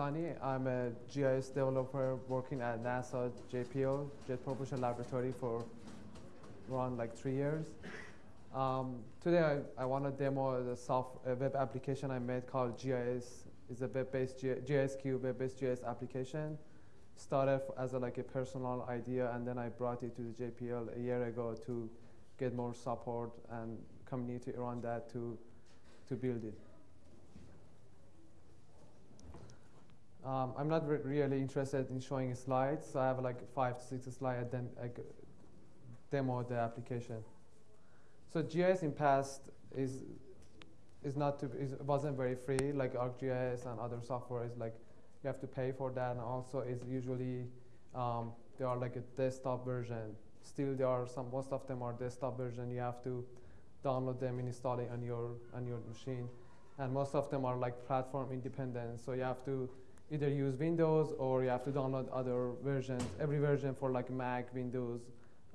I'm a GIS developer working at NASA JPL, Jet Propulsion Laboratory, for around like three years. Um, today, I, I want to demo the soft a web application I made called GIS. It's a web-based GISQ web-based GIS application. Started as a, like a personal idea, and then I brought it to the JPL a year ago to get more support and community around that to to build it. Um, I'm not re really interested in showing slides, I have like five to six slides, then I demo the application. So GIS in past is is not to is wasn't very free like ArcGIS and other software is like you have to pay for that, and also is usually um, are like a desktop version. Still, there are some most of them are desktop version. You have to download them and install it on your on your machine, and most of them are like platform independent. So you have to either use Windows or you have to download other versions, every version for like Mac, Windows,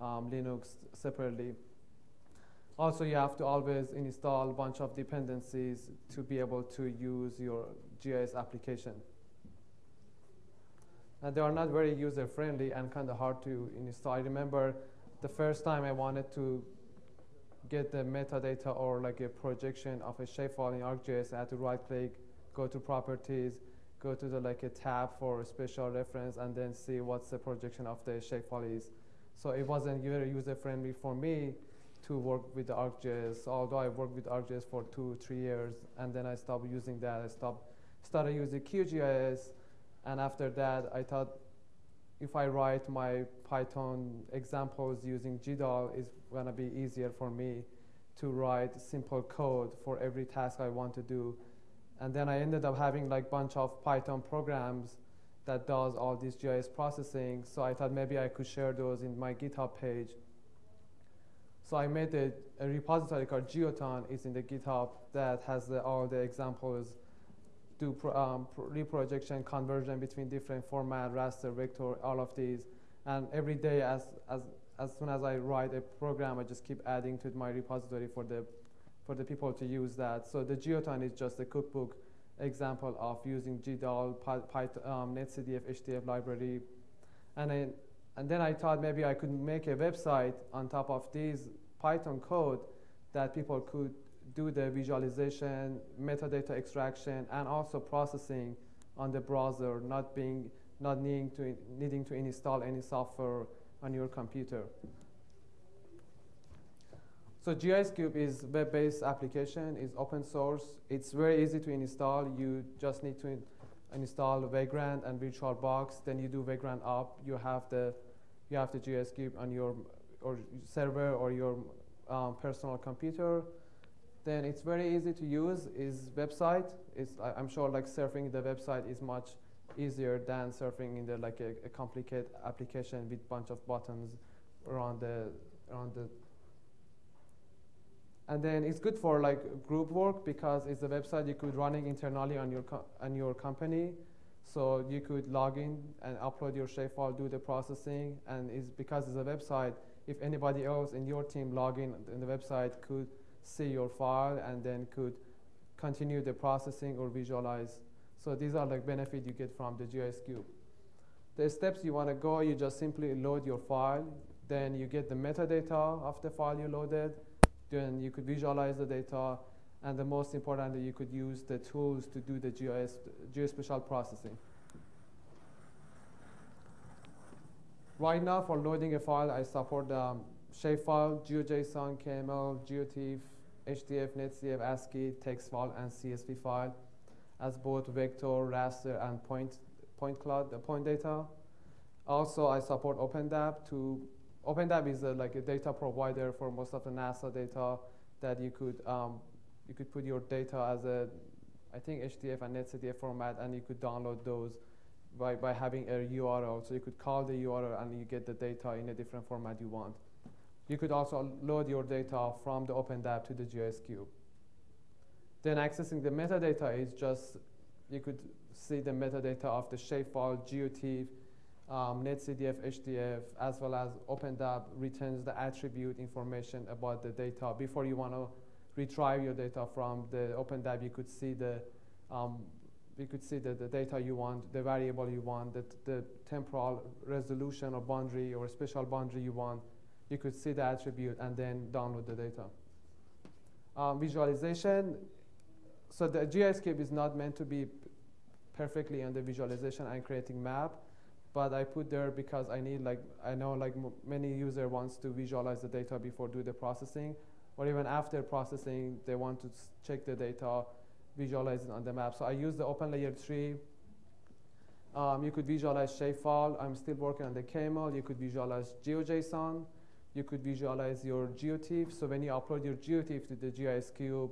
um, Linux separately. Also, you have to always install a bunch of dependencies to be able to use your GIS application. And they are not very user-friendly and kind of hard to install. I remember the first time I wanted to get the metadata or like a projection of a shapefile in ArcGIS, I had to right-click, go to properties, go to the like a tab for spatial reference and then see what's the projection of the shapefile is. So it wasn't very user friendly for me to work with ArcGIS, although I worked with ArcGIS for two, three years, and then I stopped using that. I stopped, started using QGIS, and after that, I thought if I write my Python examples using GDAL, it's gonna be easier for me to write simple code for every task I want to do and then I ended up having like bunch of Python programs that does all this GIS processing. So I thought maybe I could share those in my GitHub page. So I made a, a repository called Geoton. It's in the GitHub that has the, all the examples, do pro, um, pro reprojection, conversion between different format, raster, vector, all of these. And every day, as, as, as soon as I write a program, I just keep adding to my repository for the for the people to use that. So the Geoton is just a cookbook example of using GDAL, Python, um, NetCDF, HDF library. And then, and then I thought maybe I could make a website on top of this Python code that people could do the visualization, metadata extraction, and also processing on the browser, not being not needing to needing to install any software on your computer. So GISCube is web-based application, is open source. It's very easy to install. You just need to in install Vagrant and VirtualBox. Then you do Vagrant up. You have the you have the GISCube on your or server or your um, personal computer. Then it's very easy to use. Is website. Is I'm sure like surfing the website is much easier than surfing in the like a, a complicated application with bunch of buttons around the around the and then it's good for like group work because it's a website you could running internally on your on your company. So you could log in and upload your shapefile, do the processing, and it's because it's a website. If anybody else in your team log in in the website, could see your file and then could continue the processing or visualize. So these are like benefit you get from the GIS Cube. The steps you want to go, you just simply load your file. Then you get the metadata of the file you loaded then you could visualize the data, and the most importantly, you could use the tools to do the GIS, geospatial processing. Right now, for loading a file, I support um, shapefile, GeoJSON, KML, GeoTIFF, HDF, NetCDF, ASCII, text file, and CSV file as both vector, raster, and point, point cloud, point data. Also, I support OpenDAP to OpenDAP is a, like a data provider for most of the NASA data that you could um, you could put your data as a I think HDF and NetCDF format, and you could download those by, by having a URL. So you could call the URL and you get the data in a different format you want. You could also load your data from the OpenDAP to the GISCube. Then accessing the metadata is just, you could see the metadata of the shapefile, GeoTIFF, um, NetCDF, HDF, as well as OpenDAP returns the attribute information about the data. Before you want to retrieve your data from the OpenDAP, you could see the um, we could see the, the data you want, the variable you want, the, the temporal resolution or boundary or special boundary you want. You could see the attribute and then download the data. Um, visualization, so the GISCube is not meant to be perfectly on the visualization and creating map, but I put there because I need like, I know like many user wants to visualize the data before do the processing, or even after processing, they want to check the data, visualize it on the map. So I use the OpenLayer 3. Um, you could visualize shapefile. I'm still working on the KML. You could visualize GeoJSON. You could visualize your GeoTIFF. So when you upload your GeoTIFF to the GIS cube,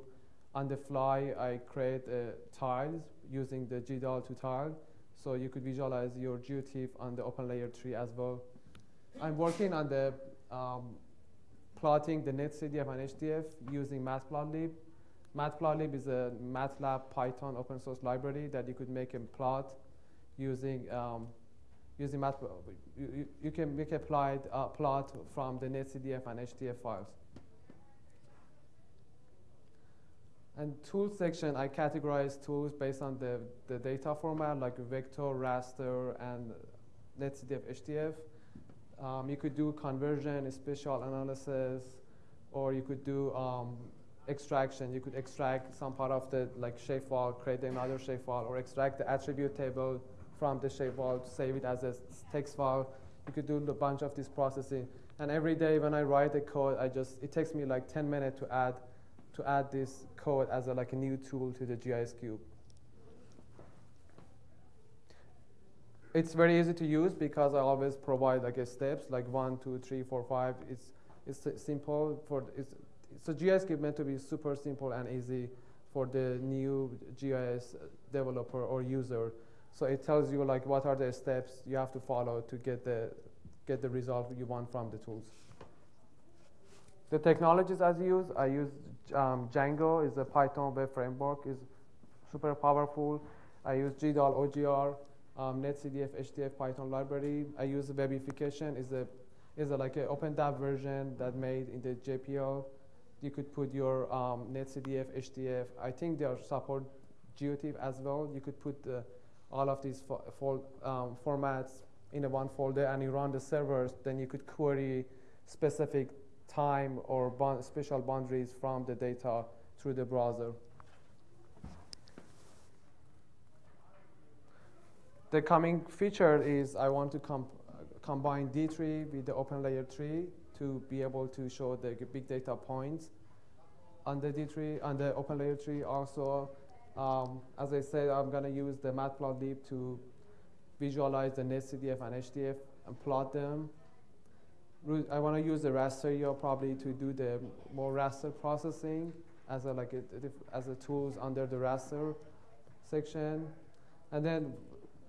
on the fly, I create uh, tiles using the GDAL to tile. So you could visualize your GeoTIFF on the OpenLayer 3 as well. I'm working on the um, plotting the netcdf and HDF using Matplotlib. Matplotlib is a MATLAB Python open source library that you could make a plot using um, using Matplotlib. You, you, can make a plot, uh, plot from the netcdf and HDF files. And tools section, I categorize tools based on the, the data format, like vector, raster, and netcdf, HDF. Um, you could do conversion, spatial analysis, or you could do um, extraction. You could extract some part of the like shapefile, create another shapefile, or extract the attribute table from the shapefile, save it as a text file. You could do a bunch of this processing. And every day when I write the code, I just it takes me like 10 minutes to add to add this code as a, like a new tool to the GIS cube. It's very easy to use because I always provide like steps like one, two, three, four, five. It's it's simple for it's so GIS cube meant to be super simple and easy for the new GIS developer or user. So it tells you like what are the steps you have to follow to get the get the result you want from the tools. The technologies I use, I use um, Django is a Python web framework, is super powerful. I use GDAL OGR, um, NetCDF HDF Python library. I use webification is a is a, like an open OpenDAP version that made in the JPL. You could put your um, NetCDF HDF. I think they are support GeoTIFF as well. You could put uh, all of these fo um, formats in a one folder and you run the servers. Then you could query specific time or bond special boundaries from the data through the browser. The coming feature is I want to com combine D3 with the OpenLayer 3 to be able to show the big data points on the D3, on the OpenLayer 3 also. Um, as I said, I'm going to use the matplotlib to visualize the netcdf and HDF and plot them I want to use the raster probably to do the more raster processing as a like a, as a tools under the raster section, and then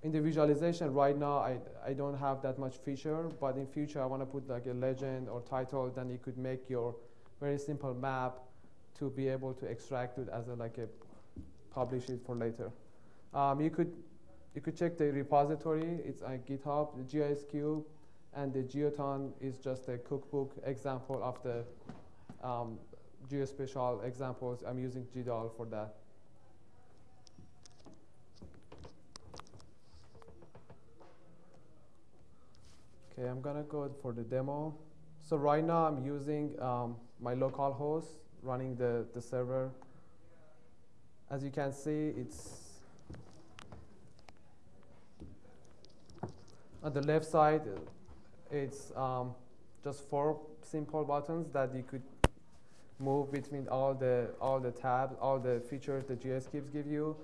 in the visualization right now I I don't have that much feature, but in future I want to put like a legend or title. Then you could make your very simple map to be able to extract it as a like a publish it for later. Um, you could you could check the repository. It's on GitHub, the GISCube and the Geoton is just a cookbook example of the um, geospatial examples. I'm using GDAL for that. Okay, I'm gonna go for the demo. So right now I'm using um, my local host running the, the server. As you can see, it's on the left side, it's um, just four simple buttons that you could move between all the all the tabs, all the features the GISCubes give you.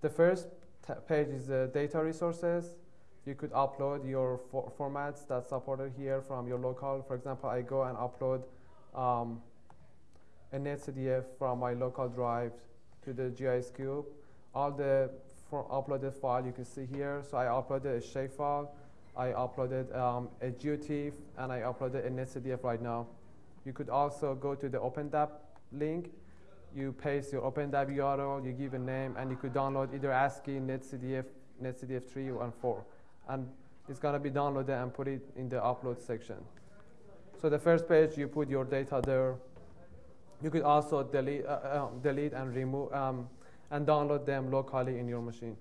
The first page is the data resources. You could upload your for formats that's supported here from your local. For example, I go and upload um, a netcdf from my local drive to the GIS cube. All the uploaded file you can see here. So I uploaded a shapefile. I uploaded um, a GeoTIFF and I uploaded a netcdf right now. You could also go to the OpenDAP link. You paste your OpenDAP URL, you give a name, and you could download either ASCII, netcdf, netcdf 3 and 4. And it's going to be downloaded and put it in the upload section. So the first page, you put your data there. You could also delete, uh, uh, delete and remove um, and download them locally in your machine.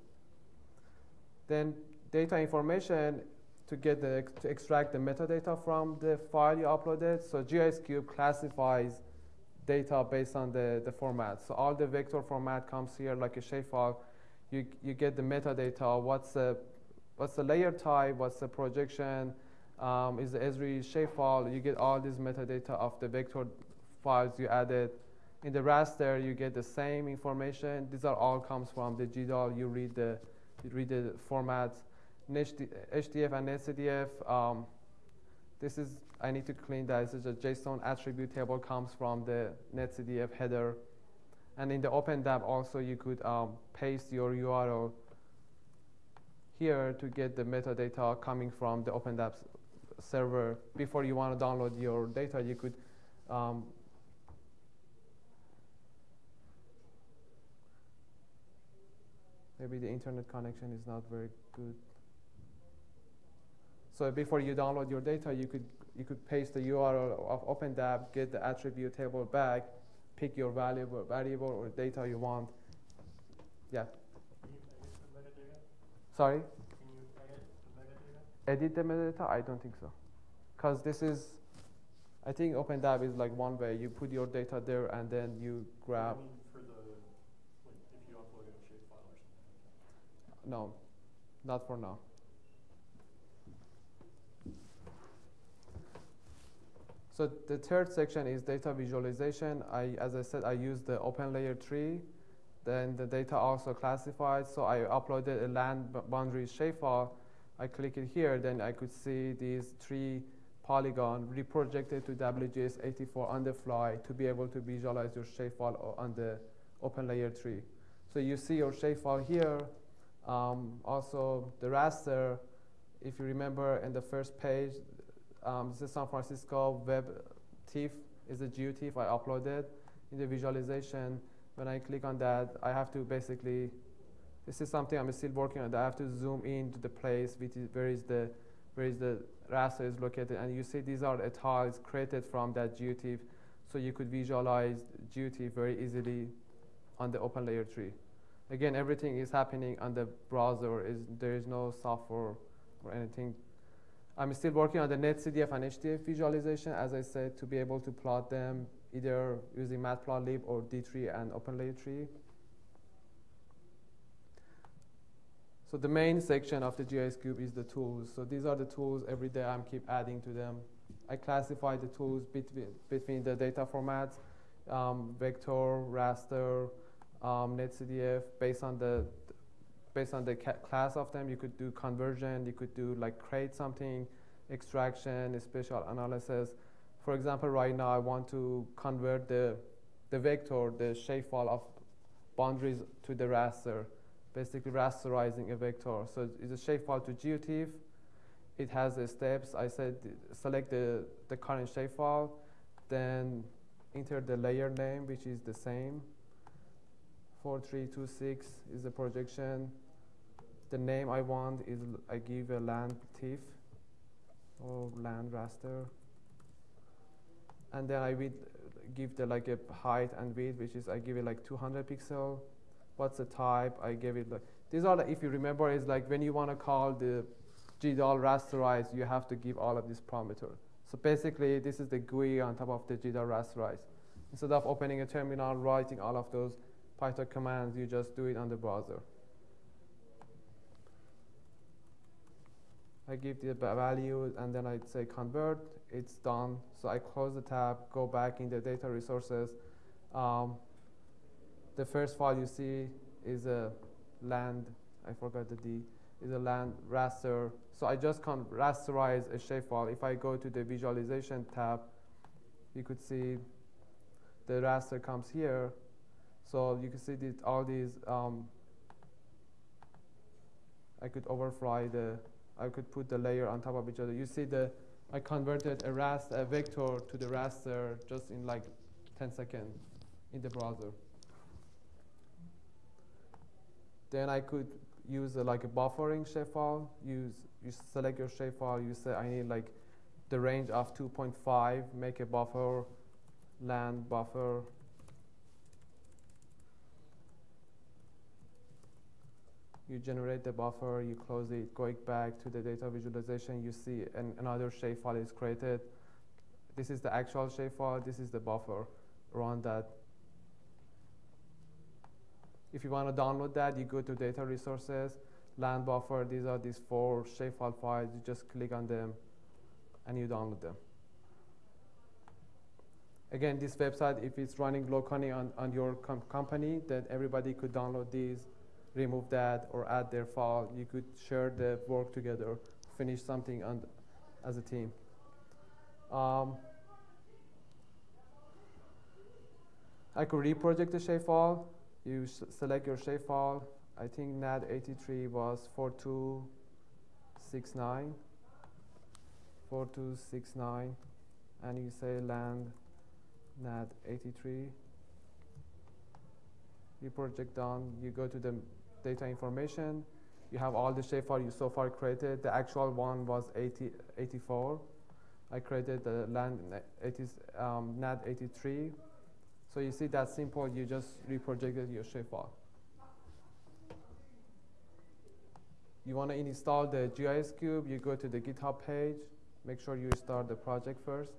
Then data information to get the to extract the metadata from the file you uploaded. So GISCube classifies data based on the, the format. So all the vector format comes here like a shapefile. You, you get the metadata, what's the, what's the layer type, what's the projection, um, is the Esri shapefile. You get all this metadata of the vector files you added. In the raster, you get the same information. These are all comes from the GDAL. You read the, you read the formats. HDF and NetCDF, um, this is, I need to clean that. This is a JSON attribute table comes from the NetCDF header. And in the OpenDAP also, you could um, paste your URL here to get the metadata coming from the OpenDAP server. Before you want to download your data, you could um, maybe the internet connection is not very good. So before you download your data, you could you could paste the URL of OpenDAP, get the attribute table back, pick your valuable variable or data you want. Yeah. Sorry. Can you edit the metadata? I don't think so, because this is. I think OpenDAB is like one way. You put your data there and then you grab. I mean for the, like, if you upload a shapefile or something. No, not for now. So the third section is data visualization. I, as I said, I use the OpenLayer 3. Then the data also classified. So I uploaded a land boundary shapefile. I click it here, then I could see these three polygon reprojected to WGS84 on the fly to be able to visualize your shapefile on the OpenLayer 3. So you see your shapefile here. Um, also the raster, if you remember in the first page, um, this is San Francisco web TIFF is a GeoTIFF I uploaded in the visualization. When I click on that, I have to basically, this is something I'm still working on. I have to zoom in to the place which is, where is the where is the raster is located, and you see these are the tiles created from that GeoTIFF, so you could visualize GeoTIFF very easily on the open layer 3. Again, everything is happening on the browser. Is there is no software or anything I'm still working on the NetCDF and HDF visualization, as I said, to be able to plot them either using Matplotlib or D3 and OpenLayer 3. So the main section of the GISCube is the tools. So these are the tools. Every day I'm keep adding to them. I classify the tools between, between the data formats, um, vector, raster, um, NetCDF, based on the based on the class of them, you could do conversion, you could do like create something, extraction, spatial analysis. For example, right now I want to convert the, the vector, the shapefile of boundaries to the raster, basically rasterizing a vector. So it's a shapefile to GeoTIFF. It has the steps. I said select the, the current shapefile, then enter the layer name, which is the same. 4326 is the projection the name I want is I give a land TIFF or land raster. And then I give the like a height and width which is I give it like 200 pixel. What's the type? I give it like these are like, if you remember is like when you want to call the GDAL rasterize you have to give all of these parameters so basically this is the GUI on top of the GDAL rasterize instead of opening a terminal writing all of those Python commands you just do it on the browser I give the value and then I say convert, it's done. So I close the tab, go back in the data resources. Um, the first file you see is a land, I forgot the D, is a land raster. So I just can rasterize a shapefile. If I go to the visualization tab, you could see the raster comes here. So you can see that all these, um, I could overfly the I could put the layer on top of each other. You see the, I converted a raster, a vector to the raster just in like 10 seconds in the browser. Then I could use a, like a buffering shapefile. Use you select your shapefile. You say I need like the range of 2.5. Make a buffer, land buffer. You generate the buffer, you close it, going back to the data visualization, you see an, another shapefile is created. This is the actual shapefile, this is the buffer. Run that. If you want to download that, you go to data resources, land buffer, these are these four shapefile files, you just click on them and you download them. Again, this website, if it's running locally on, on your com company, then everybody could download these, remove that, or add their file. You could share the work together, finish something on, as a team. Um, I could reproject the shapefile. You select your shapefile. I think NAD83 was 4269. 4269. And you say land NAD 83. You project down, you go to the data information, you have all the shapefile you so far created. The actual one was 80, 84. I created the land 80, um, NAD 83. So you see that simple, you just reprojected your shapefile. You want to install the GIS cube, you go to the GitHub page, make sure you start the project first,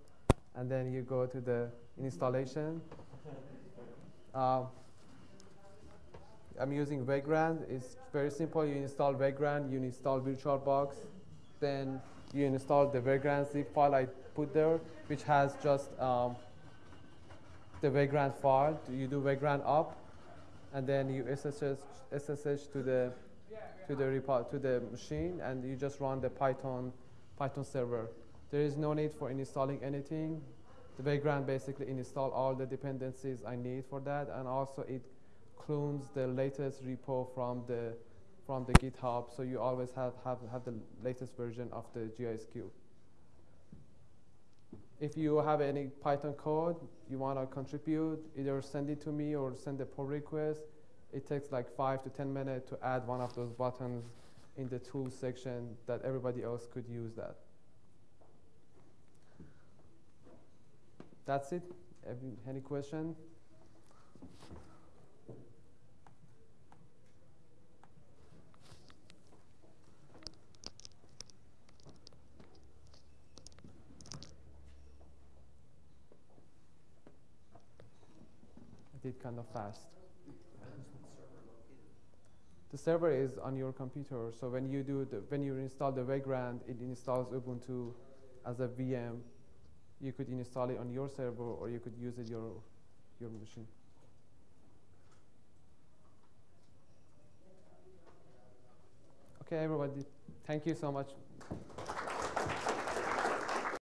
and then you go to the installation. Uh, I'm using Vagrant. It's very simple. You install Vagrant, you install VirtualBox, then you install the Vagrant zip file I put there, which has just um, the Vagrant file. You do Vagrant up, and then you SSH, SSH to the to the repo to the machine, and you just run the Python Python server. There is no need for installing anything the Vagrant basically install all the dependencies I need for that, and also it clones the latest repo from the from the GitHub, so you always have, have, have the latest version of the GISCube. If you have any Python code you want to contribute, either send it to me or send a pull request. It takes like five to 10 minutes to add one of those buttons in the tools section that everybody else could use that. That's it. Any, any question? Did kind of fast. The server is on your computer, so when you do the, when you install the Vagrant, it installs Ubuntu as a VM you could install it on your server or you could use it your your machine. Okay, everybody, thank you so much.